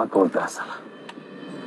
别跟我得瑟了